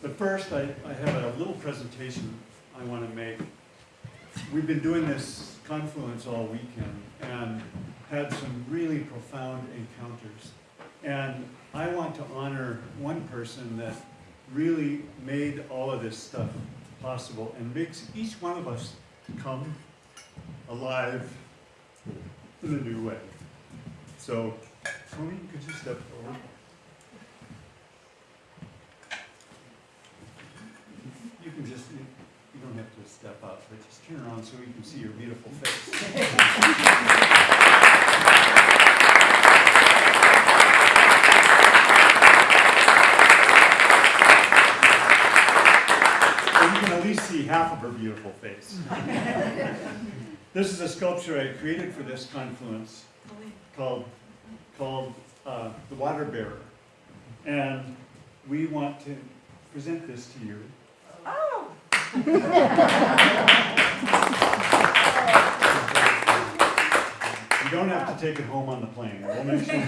But first, I, I have a little presentation I want to make. We've been doing this confluence all weekend and had some really profound encounters. And I want to honor one person that really made all of this stuff possible and makes each one of us come alive in a new way. So, Tony, could you step forward? You just, you don't have to step up, but just turn around so we can see your beautiful face. Or you can at least see half of her beautiful face. This is a sculpture I created for this confluence called, called uh, The Water Bearer. And we want to present this to you. You don't have to take it home on the plane. We'll make sure- oh,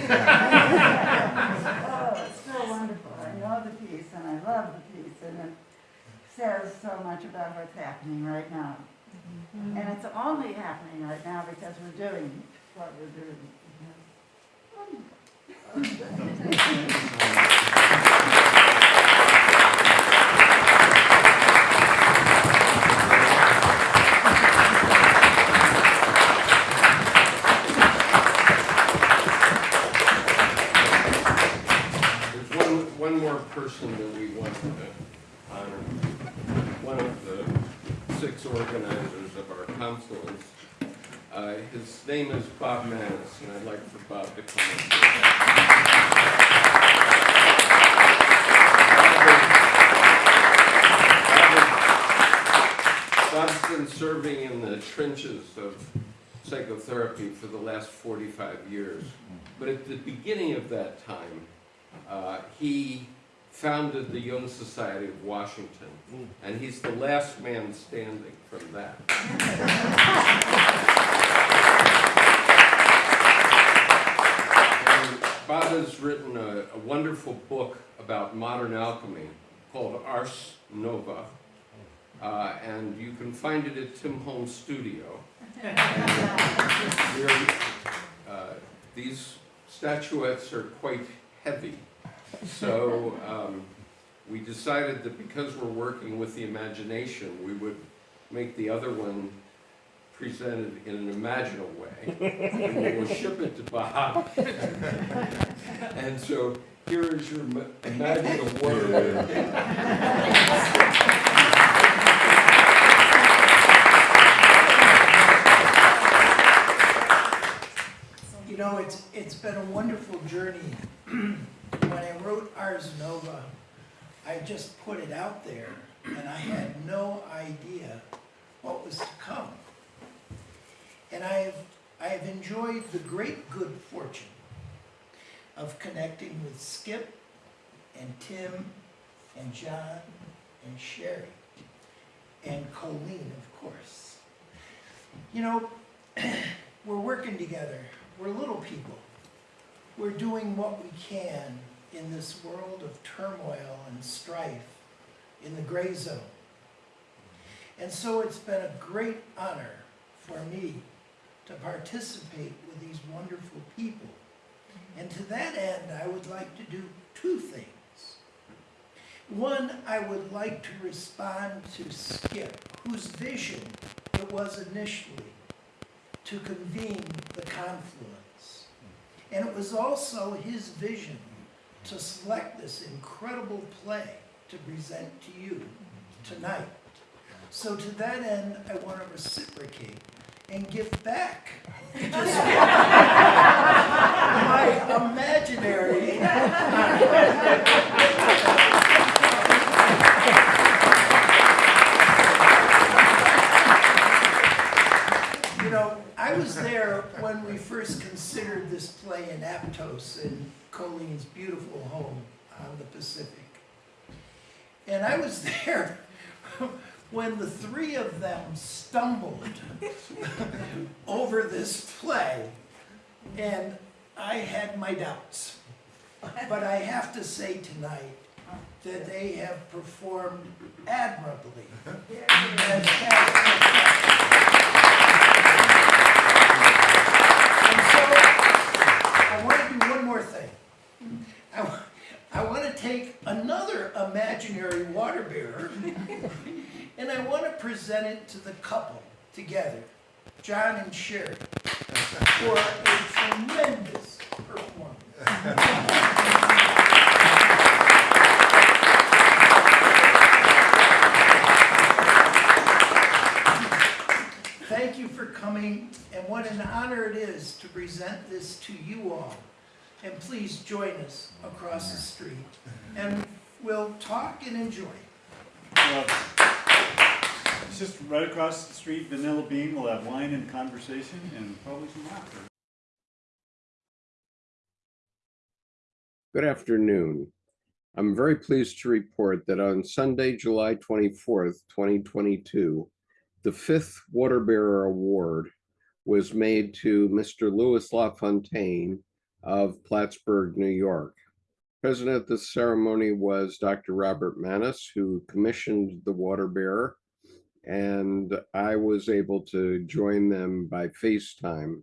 it's so wonderful. I know the piece and I love the piece and it says so much about what's happening right now. Mm-hmm. And it's only happening right now because we're doing what we're doing. There's person that we want to honor. One of the six organizers of our confluence. Uh, His name is Bob Manis, and I'd like for Bob to come up. Bob's been serving in the trenches of psychotherapy for the last 45 years. But at the beginning of that time, uh, he founded the Jung Society of Washington, and he's the last man standing from that. And Bob has written a, a wonderful book about modern alchemy called Ars Nova, uh, and you can find it at Tim Holmes Studio. And uh, these statuettes are quite heavy. So um, we decided that because we're working with the imagination, we would make the other one presented in an imaginal way. And we'll ship it to Bob. And so here is your ma- imaginal warrior. You know, it's, it's been a wonderful journey. I wrote Ars Nova, I just put it out there, and I had no idea what was to come. And I've, I've enjoyed the great good fortune of connecting with Skip and Tim and John and Sherry and Colleen, of course. You know, we're working together. We're little people. We're doing what we can in this world of turmoil and strife in the gray zone. And so it's been a great honor for me to participate with these wonderful people. And to that end, I would like to do two things. One, I would like to respond to Skip, whose vision it was initially to convene the confluence. And it was also his vision to select this incredible play to present to you tonight. So to that end, I want to reciprocate and give back my imaginary You know, I was there when we first considered this play in Aptos in Colleen's beautiful home on the Pacific. And I was there when the three of them stumbled over this play, and I had my doubts. But I have to say tonight, that they have performed admirably. Here And it is. so, I want to do one more thing. I, wa- I want to take another imaginary water bearer, and I want to present it to the couple together, John and Sherry, for a tremendous performance. Thank you for coming, and what an honor it is to present this to you all. And please join us across the street, and we'll talk and enjoy. Just right across the street, Vanilla Bean, we'll have wine and conversation and probably some laughter. Good afternoon. I'm very pleased to report that on Sunday, July 24th, 2022, the fifth Water Bearer Award was made to Mr. Louis LaFontaine of Plattsburgh, New York. President of the ceremony was Dr. Robert Manis, who commissioned the Water Bearer, and I was able to join them by FaceTime.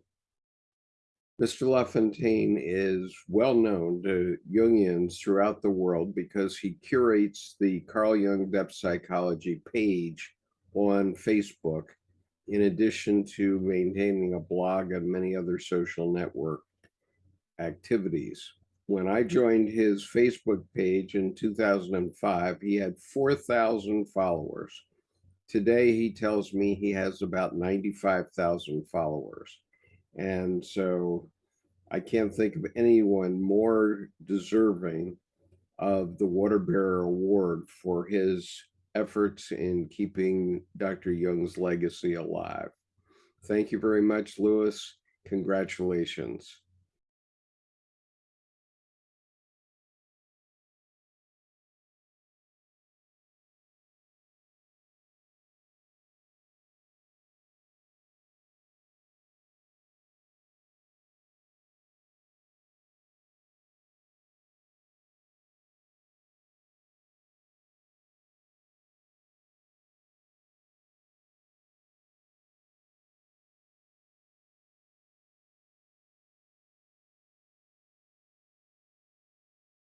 Mr. LaFontaine is well known to Jungians throughout the world because he curates the Carl Jung Depth Psychology page on Facebook, in addition to maintaining a blog and many other social network activities. When I joined his Facebook page in 2005, he had 4,000 followers. Today, he tells me he has about 95,000 followers. And so I can't think of anyone more deserving of the Water Bearer Award for his efforts in keeping Dr. Jung's legacy alive. Thank you very much, Louis. Congratulations.